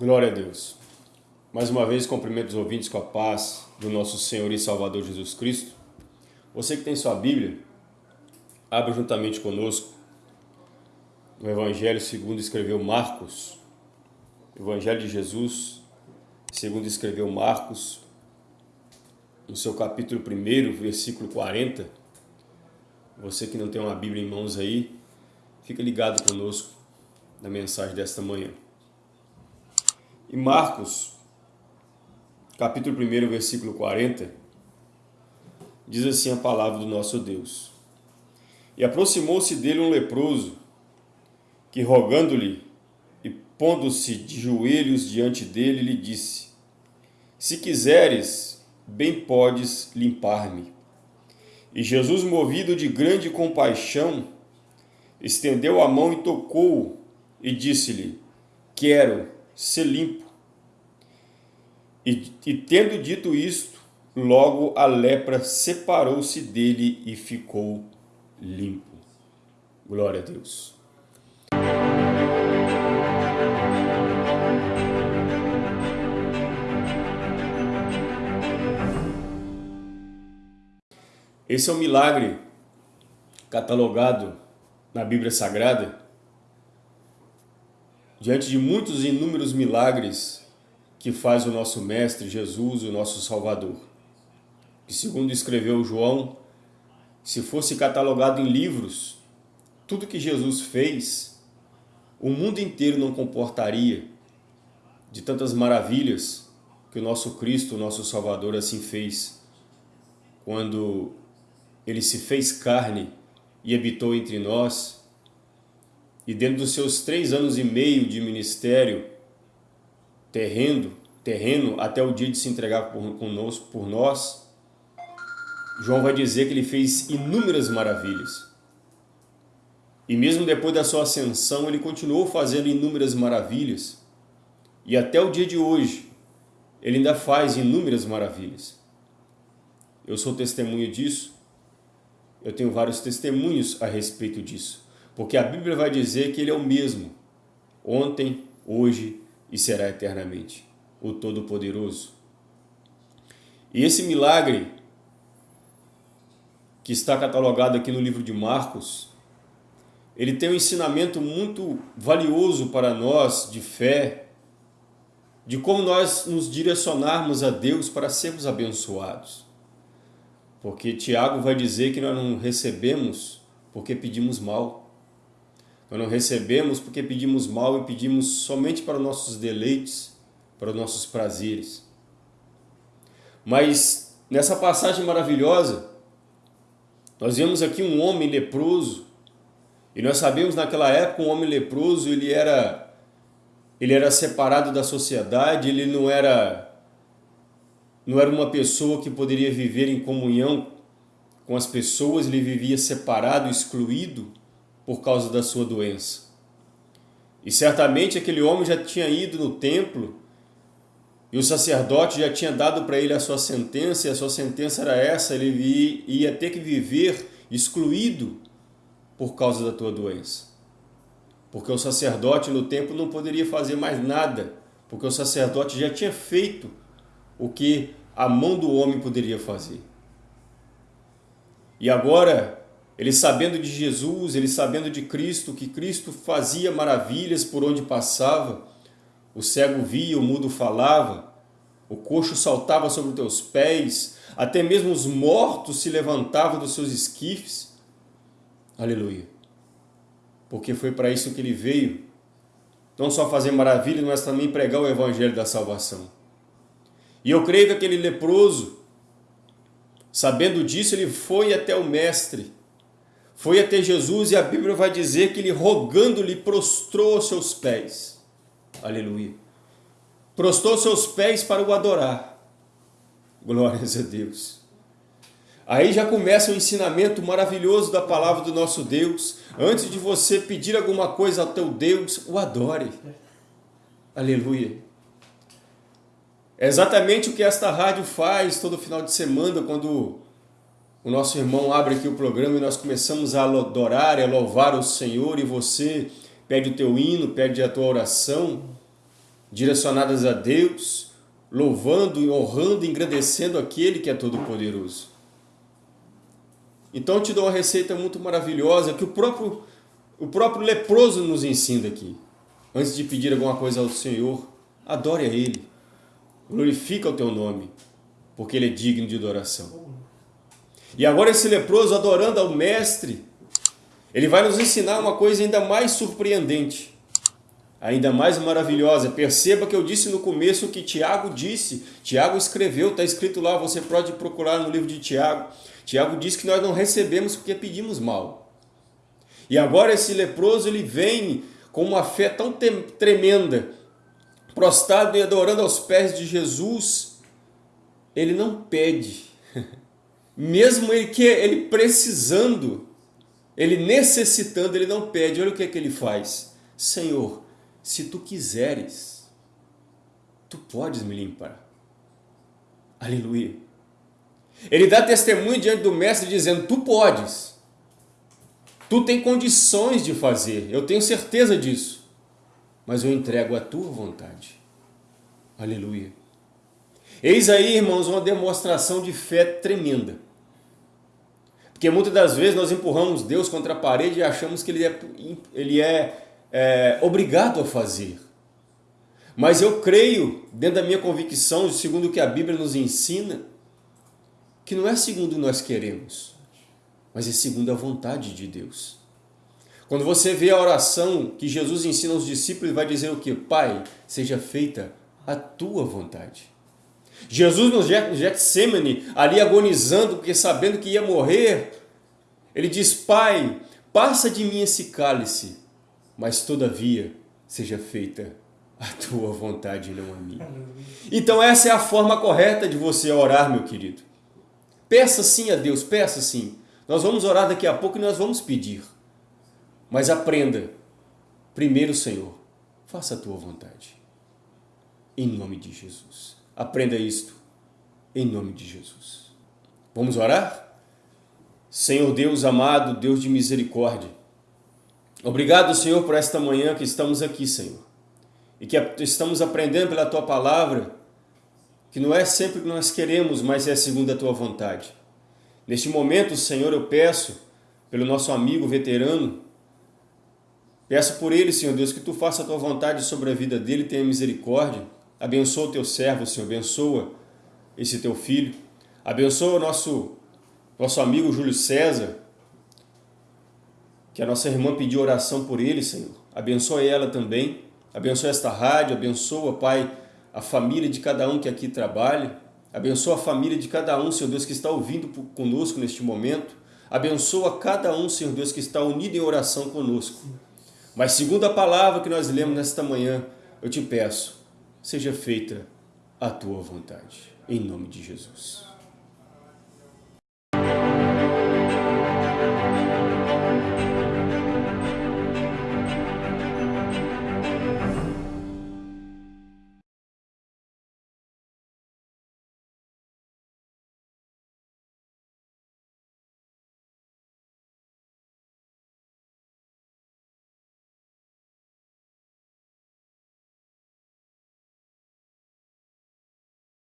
Glória a Deus. Mais uma vez, cumprimento os ouvintes com a paz do nosso Senhor e Salvador Jesus Cristo. Você que tem sua Bíblia, abra juntamente conosco no Evangelho segundo escreveu Marcos. Evangelho de Jesus, segundo escreveu Marcos, no seu capítulo 1, versículo 40. Você que não tem uma Bíblia em mãos aí, fica ligado conosco na mensagem desta manhã. Em Marcos, capítulo 1, versículo 40, diz assim a palavra do nosso Deus. E aproximou-se dele um leproso, que rogando-lhe e pondo-se de joelhos diante dele, lhe disse, Se quiseres, bem podes limpar-me. E Jesus, movido de grande compaixão, estendeu a mão e tocou-o, e disse-lhe, Quero, ser limpo. E, e tendo dito isto, logo a lepra separou-se dele e ficou limpo. Glória a Deus. Esse é um milagre catalogado na Bíblia Sagrada diante de muitos e inúmeros milagres que faz o nosso Mestre Jesus, o nosso Salvador. Que segundo escreveu João, se fosse catalogado em livros, tudo que Jesus fez, o mundo inteiro não comportaria de tantas maravilhas que o nosso Cristo, o nosso Salvador, assim fez, quando ele se fez carne e habitou entre nós, e dentro dos seus três anos e meio de ministério terreno, terreno até o dia de se entregar por, conosco, por nós, João vai dizer que ele fez inúmeras maravilhas. E mesmo depois da sua ascensão, ele continuou fazendo inúmeras maravilhas. E até o dia de hoje, ele ainda faz inúmeras maravilhas. Eu sou testemunho disso. Eu tenho vários testemunhos a respeito disso. Porque a Bíblia vai dizer que Ele é o mesmo, ontem, hoje e será eternamente, o Todo-Poderoso. E esse milagre, que está catalogado aqui no livro de Marcos, ele tem um ensinamento muito valioso para nós de fé, de como nós nos direcionarmos a Deus para sermos abençoados. Porque Tiago vai dizer que nós não recebemos porque pedimos mal. Nós não recebemos porque pedimos mal e pedimos somente para os nossos deleites, para os nossos prazeres. Mas nessa passagem maravilhosa, nós vemos aqui um homem leproso, e nós sabemos naquela época um homem leproso, ele era ele era separado da sociedade, ele não era não era uma pessoa que poderia viver em comunhão com as pessoas, ele vivia separado, excluído por causa da sua doença. E certamente aquele homem já tinha ido no templo e o sacerdote já tinha dado para ele a sua sentença, e a sua sentença era essa, ele ia ter que viver excluído por causa da tua doença. Porque o sacerdote no templo não poderia fazer mais nada, porque o sacerdote já tinha feito o que a mão do homem poderia fazer. E agora ele sabendo de Jesus, ele sabendo de Cristo, que Cristo fazia maravilhas por onde passava, o cego via, o mudo falava, o coxo saltava sobre os teus pés, até mesmo os mortos se levantavam dos seus esquifes. Aleluia. Porque foi para isso que ele veio. Não só fazer maravilhas, mas também pregar o evangelho da salvação. E eu creio que aquele leproso, sabendo disso, ele foi até o mestre foi até Jesus e a Bíblia vai dizer que ele rogando-lhe prostrou aos seus pés. Aleluia. Prostrou seus pés para o adorar. Glórias a Deus. Aí já começa o um ensinamento maravilhoso da palavra do nosso Deus. Antes de você pedir alguma coisa ao teu Deus, o adore. Aleluia. É exatamente o que esta rádio faz todo final de semana, quando o nosso irmão abre aqui o programa e nós começamos a adorar e a louvar o Senhor e você pede o teu hino, pede a tua oração. direcionadas a Deus, louvando, honrando engrandecendo aquele que é todo-poderoso. Então eu te dou uma receita muito maravilhosa que o próprio, o próprio leproso nos ensina aqui. Antes de pedir alguma coisa ao Senhor, adore a Ele. Glorifica o teu nome, porque Ele é digno de adoração. E agora esse leproso adorando ao Mestre, ele vai nos ensinar uma coisa ainda mais surpreendente, ainda mais maravilhosa. Perceba que eu disse no começo o que Tiago disse. Tiago escreveu, está escrito lá, você pode procurar no livro de Tiago. Tiago diz que nós não recebemos porque pedimos mal. E agora esse leproso ele vem com uma fé tão tremenda, prostrado e adorando aos pés de Jesus, ele não pede. Mesmo ele que ele precisando, ele necessitando, ele não pede. Olha o que é que ele faz. Senhor, se tu quiseres, tu podes me limpar. Aleluia. Ele dá testemunho diante do mestre dizendo, tu podes. Tu tem condições de fazer, eu tenho certeza disso. Mas eu entrego a tua vontade. Aleluia. Eis aí, irmãos, uma demonstração de fé tremenda. Porque muitas das vezes nós empurramos Deus contra a parede e achamos que Ele é, ele é, é obrigado a fazer. Mas eu creio, dentro da minha convicção, segundo o que a Bíblia nos ensina, que não é segundo nós queremos, mas é segundo a vontade de Deus. Quando você vê a oração que Jesus ensina aos discípulos, ele vai dizer o que? Pai, seja feita a tua vontade. Jesus no Getsemane, ali agonizando, porque sabendo que ia morrer, ele diz, Pai, passa de mim esse cálice, mas todavia seja feita a tua vontade e não a minha. Então essa é a forma correta de você orar, meu querido. Peça sim a Deus, peça sim. Nós vamos orar daqui a pouco e nós vamos pedir. Mas aprenda, primeiro, Senhor, faça a tua vontade. Em nome de Jesus. Aprenda isto, em nome de Jesus. Vamos orar? Senhor Deus amado, Deus de misericórdia, obrigado, Senhor, por esta manhã que estamos aqui, Senhor, e que estamos aprendendo pela Tua Palavra que não é sempre o que nós queremos, mas é segundo a Tua vontade. Neste momento, Senhor, eu peço pelo nosso amigo veterano, peço por ele, Senhor Deus, que Tu faça a Tua vontade sobre a vida dele, tenha misericórdia, abençoa o Teu servo, Senhor, abençoa esse Teu filho, abençoa o nosso, nosso amigo Júlio César, que a nossa irmã pediu oração por ele, Senhor, abençoa ela também, abençoa esta rádio, abençoa, Pai, a família de cada um que aqui trabalha. Abençoa a família de cada um, Senhor Deus, que está ouvindo conosco neste momento. Abençoa cada um, Senhor Deus, que está unido em oração conosco. Mas segundo a palavra que nós lemos nesta manhã, eu te peço, seja feita a tua vontade. Em nome de Jesus.